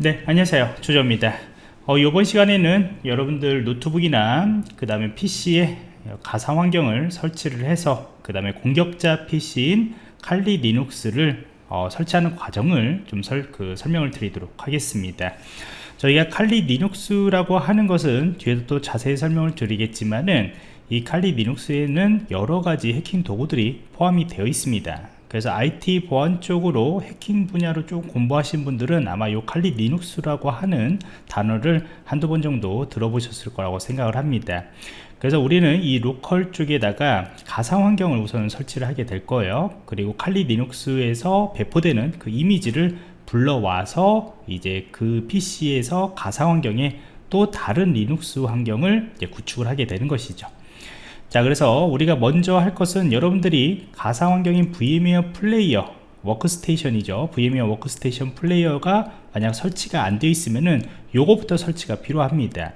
네 안녕하세요. 조조입니다. 어, 이번 시간에는 여러분들 노트북이나 그 다음에 PC에 가상 환경을 설치를 해서 그 다음에 공격자 PC인 칼리 리눅스를 어, 설치하는 과정을 좀 설, 그 설명을 드리도록 하겠습니다. 저희가 칼리 리눅스라고 하는 것은 뒤에도 또 자세히 설명을 드리겠지만은 이 칼리 리눅스에는 여러가지 해킹 도구들이 포함이 되어 있습니다 그래서 IT 보안 쪽으로 해킹 분야로 좀 공부하신 분들은 아마 요 칼리 리눅스라고 하는 단어를 한두 번 정도 들어보셨을 거라고 생각을 합니다. 그래서 우리는 이 local 쪽에다가 가상 환경을 우선 설치를 하게 될 거예요. 그리고 칼리 리눅스에서 배포되는 그 이미지를 불러와서 이제 그 PC에서 가상 환경에 또 다른 리눅스 환경을 구축을 하게 되는 것이죠 자 그래서 우리가 먼저 할 것은 여러분들이 가상 환경인 VMware 플레이어 워크스테이션이죠. VMware 워크스테이션 플레이어가 만약 설치가 안 되어 있으면은 요거부터 설치가 필요합니다.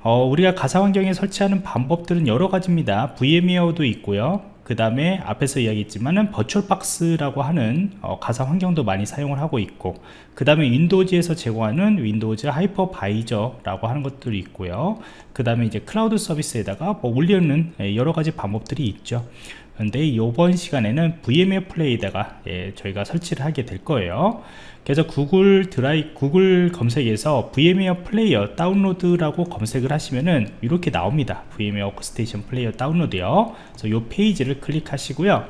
어, 우리가 가상 환경에 설치하는 방법들은 여러 가지입니다. VMware도 있고요 그 다음에 앞에서 이야기했지만은 VirtualBox라고 하는 어, 가상 환경도 많이 사용을 하고 있고 그 다음에 Windows에서 제공하는 Windows Hypervisor라고 하는 것들이 있고요. 그 다음에 이제 클라우드 서비스에다가 뭐 올리는 예, 여러 가지 방법들이 있죠 근데 이번 시간에는 VMware Player에다가 예, 저희가 설치를 하게 될 거예요. 그래서 구글 드라이 구글 검색에서 VMware Player 다운로드라고 검색을 하시면은 이렇게 나옵니다. VMware Workstation Player 다운로드요. 그래서 이 페이지를 클릭하시고요.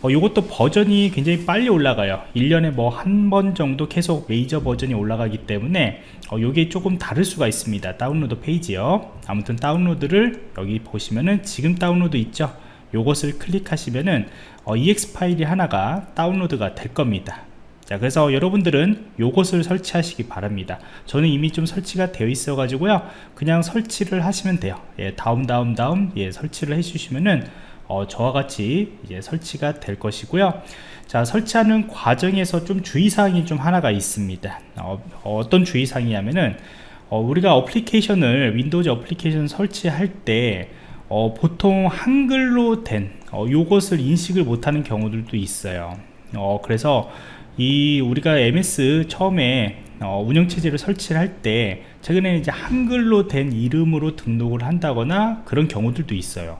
어, 이것도 버전이 굉장히 빨리 올라가요. 1년에 뭐 한 번 정도 계속 메이저 버전이 올라가기 때문에 어, 이게 조금 다를 수가 있습니다. 다운로드 페이지요. 아무튼 다운로드를 여기 보시면은 지금 다운로드 있죠 요것을 클릭하시면은 어, exe 파일이 하나가 다운로드가 될 겁니다. 자 그래서 여러분들은 요것을 설치하시기 바랍니다. 저는 이미 좀 설치가 되어 있어 가지고요. 그냥 설치를 하시면 돼요. 예, 다음 다음 다음 예, 설치를 해 주시면은 어, 저와 같이 이제 설치가 될 것이고요. 자 설치하는 과정에서 좀 주의사항이 좀 하나가 있습니다. 어, 떤 주의사항이냐면은 어, 우리가 어플리케이션을 Windows 어플리케이션 설치할 때 어, 보통 한글로 된 어, 요것을 인식을 못하는 경우들도 있어요. 어, 그래서 이 우리가 MS 처음에 어, 운영체제를 설치를 할 때 최근에는 이제 한글로 된 이름으로 등록을 한다거나 그런 경우들도 있어요.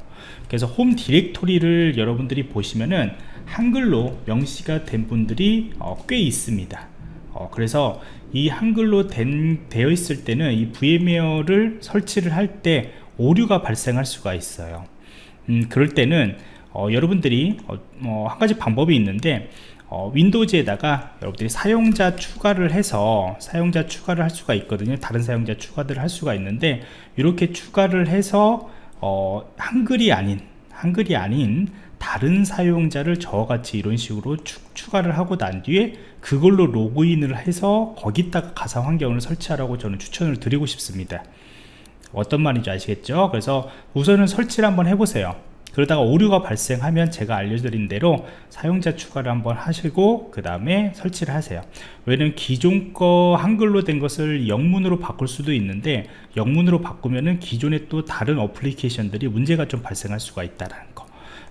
그래서 홈 디렉토리를 여러분들이 보시면은 한글로 명시가 된 분들이 어, 꽤 있습니다. 어, 그래서 이 한글로 된, 되어 있을 때는 이 VMware를 설치를 할때 오류가 발생할 수가 있어요. 음, 그럴 때는 어, 여러분들이 어, 어, 한 가지 방법이 있는데 어, 윈도우즈에다가 여러분들이 사용자 추가를 해서 사용자 추가를 할 수가 있거든요. 다른 사용자 추가들을 할 수가 있는데 이렇게 추가를 해서 어, 한글이 아닌 한글이 아닌 다른 사용자를 저같이 이런 식으로 추, 추가를 하고 난 뒤에 그걸로 로그인을 해서 거기다가 가상 환경을 설치하라고 저는 추천을 드리고 싶습니다 어떤 말인지 아시겠죠? 그래서 우선은 설치를 한번 해보세요. 그러다가 오류가 발생하면 제가 알려드린 대로 사용자 추가를 한번 하시고 그 다음에 설치를 하세요. 왜냐면 기존 거 한글로 된 것을 영문으로 바꿀 수도 있는데 영문으로 바꾸면은 기존에 또 다른 어플리케이션들이 문제가 좀 발생할 수가 있다는 거.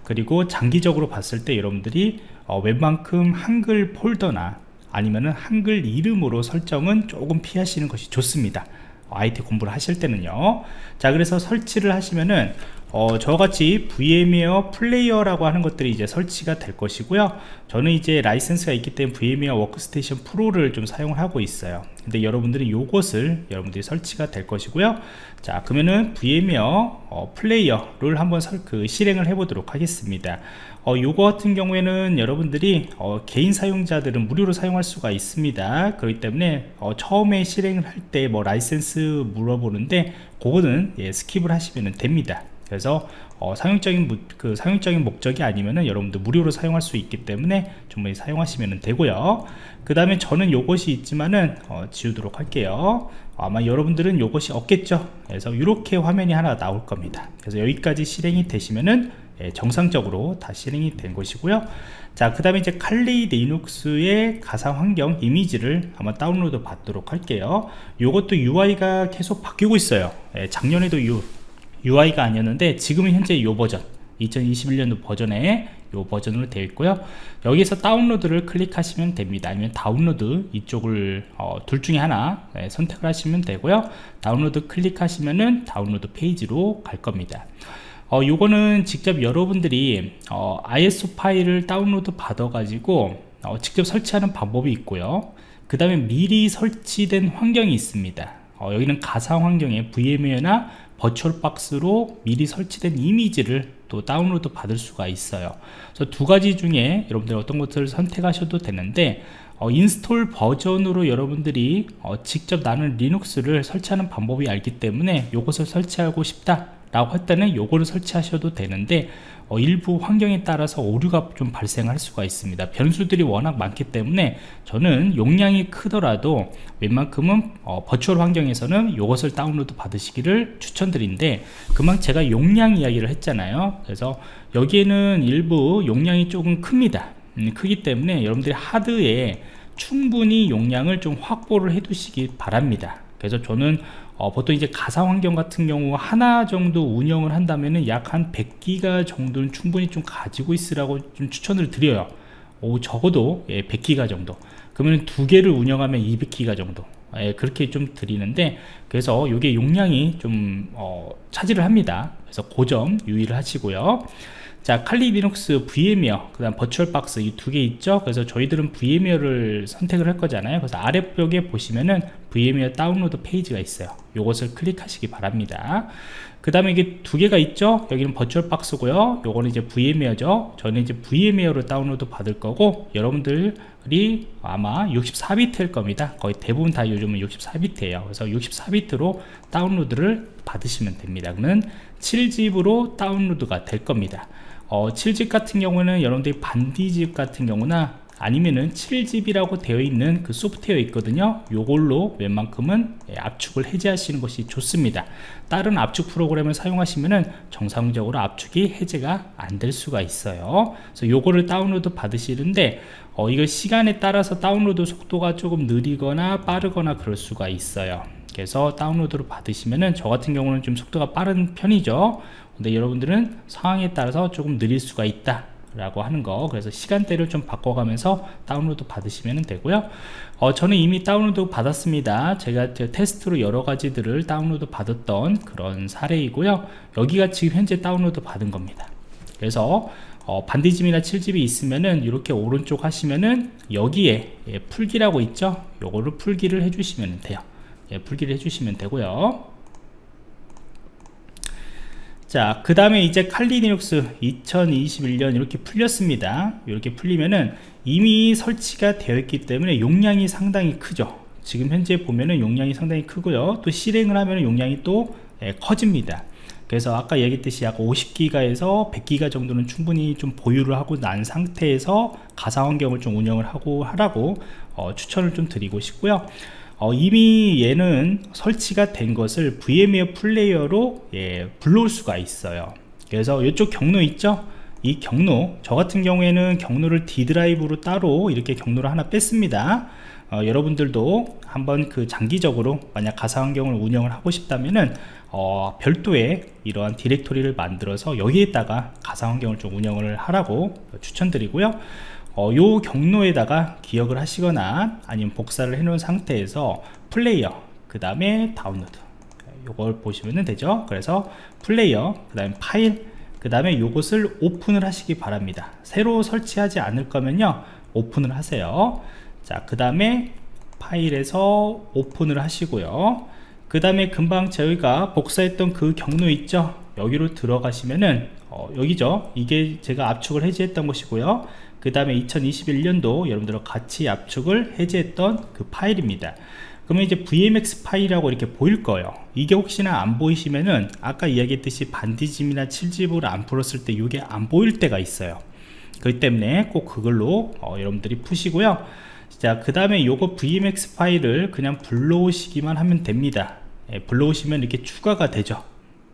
그리고 장기적으로 봤을 때 여러분들이 어, 웬만큼 한글 폴더나 아니면은 한글 이름으로 설정은 조금 피하시는 것이 좋습니다 IT 공부를 하실 때는요. 자 그래서 설치를 하시면은 어, 저같이 VMware Player라고 하는 것들이 이제 설치가 될 것이고요. 저는 이제 라이센스가 있기 때문에 VMware 워크스테이션 프로를 좀 사용을 하고 있어요. 근데 여러분들이 요것을 여러분들이 설치가 될 것이고요. 자 그러면은 VMware 어, Player를 한번 설, 그 실행을 해 보도록 하겠습니다. 어, 요거 같은 경우에는 여러분들이 어, 개인 사용자들은 무료로 사용할 수가 있습니다. 그렇기 때문에 어, 처음에 실행을 할 때 뭐 라이센스 물어보는데 그거는 예, skip을 하시면 됩니다 그래서 어, 상업적인 그 상업적인 목적이 아니면은 여러분들 무료로 사용할 수 있기 때문에 충분히 사용하시면 되고요. 그 다음에 저는 요것이 있지만은 어, 지우도록 할게요. 아마 여러분들은 요것이 없겠죠? 그래서 이렇게 화면이 하나 나올 겁니다. 그래서 여기까지 실행이 되시면은 예, 정상적으로 다 실행이 된 것이고요. 자 그 다음에 이제 칼리 리눅스의 가상 환경 이미지를 한번 다운로드 받도록 할게요. 요것도 UI가 계속 바뀌고 있어요. 예, 작년에도 요 UI가 아니었는데 지금은 현재 이 버전 2021년도 버전에 요 버전으로 되어 있고요. 여기서 다운로드를 클릭하시면 됩니다. 아니면 다운로드 이쪽을 어, 둘 중에 하나 네, 선택을 하시면 되고요. 다운로드 클릭하시면은 다운로드 페이지로 갈 겁니다. 어, 요거는 직접 여러분들이 어, ISO 파일을 다운로드 받아 가지고 어, 직접 설치하는 방법이 있고요. 그 다음에 미리 설치된 환경이 있습니다 어, 여기는 가상 환경에 VMware나 버추얼박스로 미리 설치된 이미지를 또 다운로드 받을 수가 있어요. 그래서 두 가지 중에 여러분들 어떤 것들을 선택하셔도 되는데 어, install 버전으로 여러분들이 어, 직접 나는 Linux를 설치하는 방법이 알기 때문에 이것을 설치하고 싶다 라고 할 때는 요거를 설치하셔도 되는데 어, 일부 환경에 따라서 오류가 좀 발생할 수가 있습니다. 변수들이 워낙 많기 때문에 저는 용량이 크더라도 웬만큼은 어, 버추얼 환경에서는 이것을 다운로드 받으시기를 추천드린데 그만 제가 용량 이야기를 했잖아요. 그래서 여기에는 일부 용량이 조금 큽니다. 음, 크기 때문에 여러분들이 하드에 충분히 용량을 좀 확보를 해 두시기 바랍니다. 그래서 저는 어, 보통 이제 가상 환경 같은 경우 하나 정도 운영을 한다면은 약 한 100기가 정도는 충분히 좀 가지고 있으라고 좀 추천을 드려요. 오, 적어도 예, 100기가 정도. 그러면 두 개를 운영하면 200기가 정도. 예, 그렇게 좀 드리는데 그래서 이게 용량이 좀 어, 차지를 합니다. 그래서 고 점 유의를 하시고요 자 칼리 리눅스 VM웨어 그 다음 버추얼박스 이 두 개 있죠? 그래서 저희들은 VMware를 선택을 할 거잖아요. 그래서 아래쪽에 보시면은 VMware 다운로드 페이지가 있어요. 요것을 클릭하시기 바랍니다. 그 다음에 이게 두 개가 있죠? 여기는 버추얼박스고요. 요거는 이제 VMware죠. 저는 이제 VMware로 다운로드 받을 거고 여러분들이 아마 64비트일 겁니다. 거의 대부분 다 요즘은 64비트예요. 그래서 64비트로 다운로드를 받으시면 됩니다. 그러면 7집으로 다운로드가 될 겁니다 어, 7집 같은 경우는 여러분들이 반디집 같은 경우나 아니면은 7집이라고 되어 있는 그 소프트웨어 있거든요. 요걸로 웬만큼은 예, 압축을 해제하시는 것이 좋습니다. 다른 압축 프로그램을 사용하시면은 정상적으로 압축이 해제가 안 될 수가 있어요. 그래서 요거를 다운로드 받으시는데 어, 이거 시간에 따라서 다운로드 속도가 조금 느리거나 빠르거나 그럴 수가 있어요 그래서 다운로드로 받으시면은 저 같은 경우는 좀 속도가 빠른 편이죠. 근데 여러분들은 상황에 따라서 조금 느릴 수가 있다 라고 하는 거. 그래서 시간대를 좀 바꿔가면서 다운로드 받으시면 되고요. 어, 저는 이미 다운로드 받았습니다. 제가 테스트로 여러 가지들을 다운로드 받았던 그런 사례이고요. 여기가 지금 현재 다운로드 받은 겁니다. 그래서 어, 반디집이나 7-Zip이 있으면은 이렇게 오른쪽 하시면은 여기에 예, 풀기라고 있죠? 요거를 풀기를 해주시면 돼요 예, 풀기를 해주시면 되고요 자, 그 다음에 이제 칼리 리눅스 2021년 이렇게 풀렸습니다. 이렇게 풀리면은 이미 설치가 되어 있기 때문에 용량이 상당히 크죠. 지금 현재 보면은 용량이 상당히 크고요. 또 실행을 하면 용량이 또 예, 커집니다. 그래서 아까 얘기했듯이 약 50기가에서 100기가 정도는 충분히 좀 보유를 하고 난 상태에서 가상 환경을 좀 운영을 하고 하라고 어, 추천을 좀 드리고 싶고요. 어, 이미 얘는 설치가 된 것을 VMware 플레이어로 예, 불러올 수가 있어요. 그래서 이쪽 경로 있죠? 이 경로 저 같은 경우에는 경로를 D 드라이브로 따로 이렇게 경로를 하나 뺐습니다. 어, 여러분들도 한번 그 장기적으로 만약 가상 환경을 운영을 하고 싶다면은 어, 별도의 이러한 디렉토리를 만들어서 여기에다가 가상 환경을 좀 운영을 하라고 추천드리고요 어, 요 경로에다가 기억을 하시거나 아니면 복사를 해 놓은 상태에서 플레이어 그 다음에 다운로드. 요걸 보시면 되죠? 그래서 플레이어 그 다음에 파일 그 다음에 요것을 오픈을 하시기 바랍니다. 새로 설치하지 않을 거면요 오픈을 하세요. 자그 다음에 파일에서 오픈을 하시고요. 그 다음에 금방 저희가 복사했던 그 경로 있죠? 여기로 들어가시면은 어, 여기죠. 이게 제가 압축을 해제했던 것이고요. 그 다음에 2021년도 여러분들과 같이 압축을 해제했던 그 파일입니다. 그러면 이제 VMX 파일이라고 이렇게 보일 거예요. 이게 혹시나 안 보이시면은 아까 이야기했듯이 반디집이나 7집을 안 풀었을 때 이게 안 보일 때가 있어요. 그렇기 때문에 꼭 그걸로 어, 여러분들이 푸시고요. 자 그 다음에 요거 VMX 파일을 그냥 불러오시기만 하면 됩니다. 예, 불러오시면 이렇게 추가가 되죠.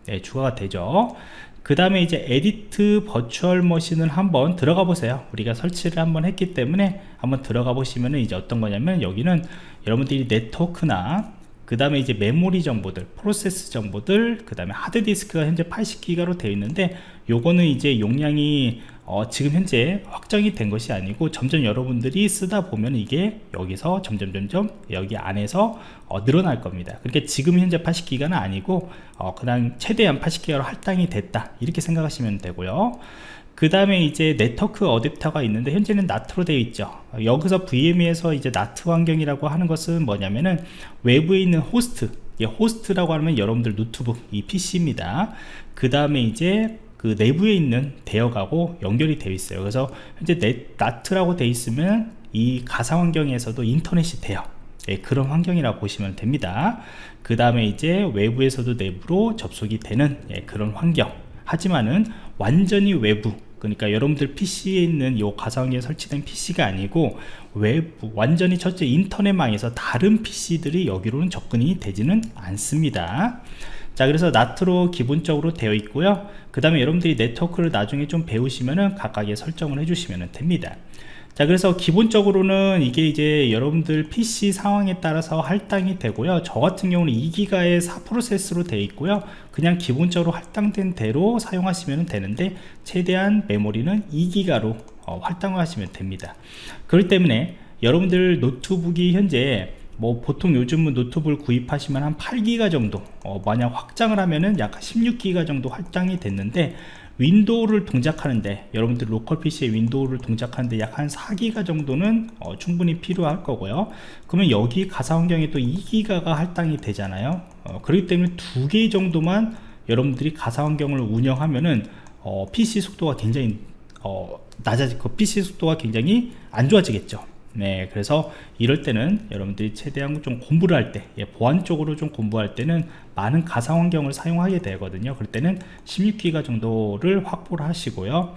네, 추가가 되죠 그 다음에 이제 Edit Virtual Machine을 한번 들어가 보세요. 우리가 설치를 한번 했기 때문에 한번 들어가 보시면 이제 어떤 거냐면 여기는 여러분들이 네트워크나 그 그 다음에 이제 메모리 정보들 프로세스 정보들 그 다음에 하드디스크가 현재 80기가로 되어 있는데 요거는 이제 용량이 어, 지금 현재 확정이 된 것이 아니고 점점 여러분들이 쓰다 보면 이게 여기서 점점 점점 여기 안에서 어, 늘어날 겁니다. 그렇게 지금 현재 80기가는 아니고 어, 그냥 최대한 80기가로 할당이 됐다. 이렇게 생각하시면 되고요. 그 다음에 이제 네트워크 어댑터가 있는데 현재는 NAT로 되어 있죠. 여기서 VM에서 이제 NAT 환경이라고 하는 것은 뭐냐면은 외부에 있는 호스트 호스트라고 하면 여러분들 노트북 이 PC입니다. 그 다음에 이제 그 내부에 있는 대역하고 연결이 되어 있어요. 그래서 현재 넷, NAT라고 되어 있으면 이 가상 환경에서도 인터넷이 돼요. 예, 그런 환경이라고 보시면 됩니다. 그 다음에 이제 외부에서도 내부로 접속이 되는 예, 그런 환경. 하지만은 완전히 외부 그러니까 여러분들 PC에 있는 이 가상에 설치된 PC가 아니고 외부 완전히 첫째 인터넷망에서 다른 PC들이 여기로는 접근이 되지는 않습니다 자 그래서 나트로 기본적으로 되어 있고요. 그 다음에 여러분들이 네트워크를 나중에 좀 배우시면은 각각의 설정을 해주시면 됩니다. 자 그래서 기본적으로는 이게 이제 여러분들 PC 상황에 따라서 할당이 되고요. 저 같은 경우는 2기가의 4프로세스로 되어 있고요. 그냥 기본적으로 할당된 대로 사용하시면 되는데 최대한 메모리는 2기가로 어, 할당을 하시면 됩니다. 그렇기 때문에 여러분들 노트북이 현재 뭐 보통 요즘은 노트북을 구입하시면 한 8기가 정도 어, 만약 확장을 하면은 약 16기가 정도 확장이 됐는데 윈도우를 동작하는데 여러분들 로컬 PC의 윈도우를 동작하는데 약 한 4기가 정도는 어, 충분히 필요할 거고요. 그러면 여기 가상 환경에 또 2기가가 할당이 되잖아요. 어, 그렇기 때문에 두개 정도만 여러분들이 가상 환경을 운영하면은 어, PC 속도가 굉장히 어, 낮아질 그 PC 속도가 굉장히 안 좋아지겠죠 네 그래서 이럴 때는 여러분들이 최대한 좀 공부를 할때 예, 보안 쪽으로 좀 공부할 때는 많은 가상 환경을 사용하게 되거든요. 그럴 때는 16기가 정도를 확보를 하시고요.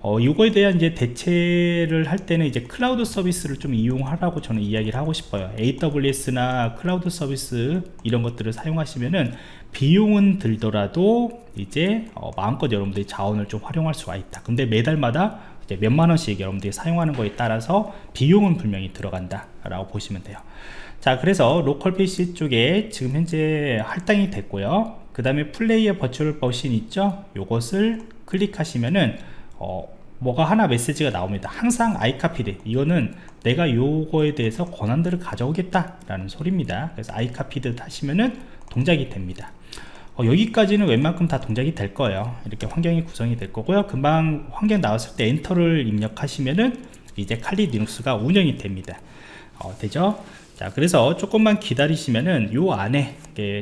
어, 이거에 대한 이제 대체를 할 때는 이제 클라우드 서비스를 좀 이용하라고 저는 이야기를 하고 싶어요. AWS나 클라우드 서비스 이런 것들을 사용하시면은 비용은 들더라도 이제 어, 마음껏 여러분들이 자원을 좀 활용할 수가 있다. 근데 매달마다 몇만 원씩 여러분들이 사용하는 거에 따라서 비용은 분명히 들어간다 라고 보시면 돼요. 자 그래서 로컬 PC 쪽에 지금 현재 할당이 됐고요. 그 다음에 Play virtual machine 있죠? 요것을 클릭하시면은 어, 뭐가 하나 메시지가 나옵니다. 항상 I copied it 이거는 내가 요거에 대해서 권한들을 가져오겠다 라는 소리입니다. 그래서 I copied it 하시면은 동작이 됩니다 어, 여기까지는 웬만큼 다 동작이 될 거예요. 이렇게 환경이 구성이 될 거고요. 금방 환경 나왔을 때 엔터를 입력하시면은 이제 칼리 리눅스가 운영이 됩니다. 어, 되죠? 자 그래서 조금만 기다리시면은 요 안에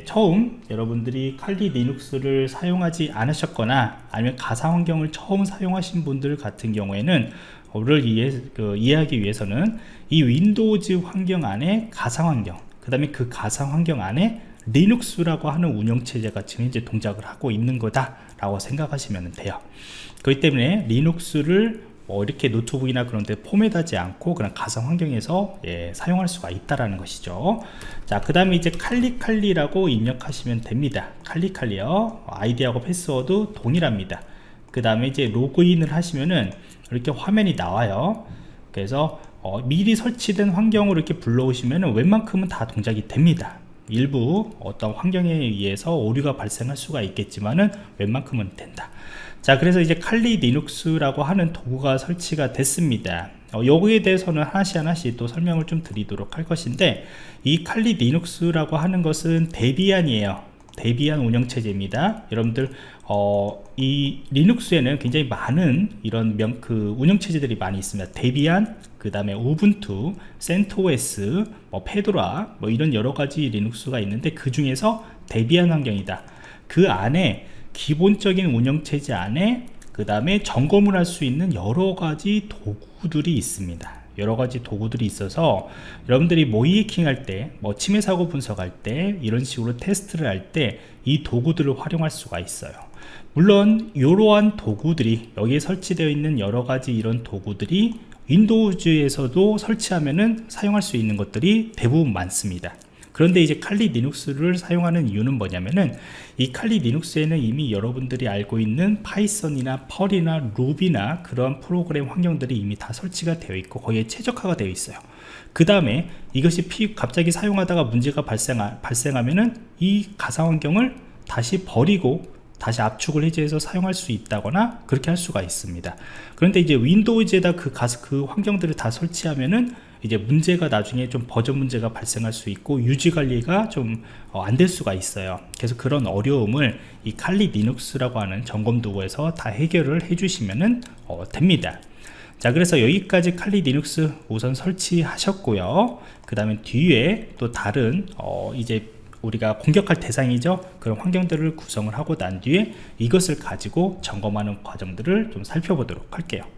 처음 여러분들이 칼리 리눅스를 사용하지 않으셨거나 아니면 가상 환경을 처음 사용하신 분들 같은 경우에는 를 이해, 그, 이해하기 위해서는 이 윈도우즈 환경 안에 가상 환경 그 다음에 그 가상 환경 안에 리눅스라고 하는 운영체제가 지금 현재 동작을 하고 있는 거다 라고 생각하시면 돼요. 그렇기 때문에 리눅스를 뭐 이렇게 노트북이나 그런 데 포맷하지 않고 그냥 가상 환경에서 예, 사용할 수가 있다라는 것이죠. 자 그 다음에 이제 칼리칼리라고 입력하시면 됩니다. 칼리칼리요. 아이디하고 패스워드 동일합니다. 그 다음에 이제 로그인을 하시면은 이렇게 화면이 나와요. 그래서 어, 미리 설치된 환경으로 이렇게 불러오시면 웬만큼은 다 동작이 됩니다 일부 어떤 환경에 의해서 오류가 발생할 수가 있겠지만은 웬만큼은 된다. 자 그래서 이제 칼리 리눅스라고 하는 도구가 설치가 됐습니다. 어, 여기에 대해서는 하나씩 하나씩 또 설명을 좀 드리도록 할 것인데 이 칼리 리눅스라고 하는 것은 데비안이에요. 데비안 운영체제입니다. 여러분들 어, 이 리눅스에는 굉장히 많은 이런 명, 그 운영체제들이 많이 있습니다. 데비안 그 다음에 우분투 센토스 뭐 페도라 뭐 이런 여러가지 리눅스가 있는데 그 중에서 데비안 환경이다. 그 안에 기본적인 운영체제 안에 그 다음에 점검을 할 수 있는 여러가지 도구들이 있습니다. 여러가지 도구들이 있어서 여러분들이 모이해킹 할 때 뭐 침해 사고 분석할 때 이런 식으로 테스트를 할 때 이 도구들을 활용할 수가 있어요. 물론 이러한 도구들이 여기에 설치되어 있는 여러가지 이런 도구들이 윈도우즈에서도 설치하면은 사용할 수 있는 것들이 대부분 많습니다. 그런데 이제 칼리 리눅스를 사용하는 이유는 뭐냐면은 이 칼리 리눅스에는 이미 여러분들이 알고 있는 파이썬이나 펄이나 루비나 그런 프로그램 환경들이 이미 다 설치가 되어 있고 거기에 최적화가 되어 있어요. 그 다음에 이것이 피, 갑자기 사용하다가 문제가 발생하, 발생하면은 이 가상 환경을 다시 버리고 다시 압축을 해제해서 사용할 수 있다거나 그렇게 할 수가 있습니다. 그런데 이제 윈도우즈에다 그 가스 그 환경들을 다 설치하면은 이제 문제가 나중에 좀 버전 문제가 발생할 수 있고 유지 관리가 좀 안될 수가 있어요. 그래서 그런 어려움을 이 칼리 리눅스라고 하는 점검 도구에서 다 해결을 해 주시면은 어, 됩니다. 자 그래서 여기까지 칼리 리눅스 우선 설치하셨고요. 그 다음에 뒤에 또 다른 어, 이제 우리가 공격할 대상이죠. 그런 환경들을 구성을 하고 난 뒤에 이것을 가지고 점검하는 과정들을 좀 살펴보도록 할게요